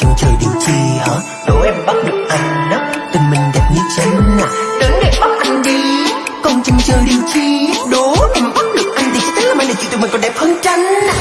trêu trời điều chi hả? Đố em bắt được anh đó, tình mình đẹp như tranh à đến để bắt anh đi, còn chừng chờ điều chi đố em bắt được anh thì chắc chắn là mai này chị tụi mình còn đẹp hơn tranh à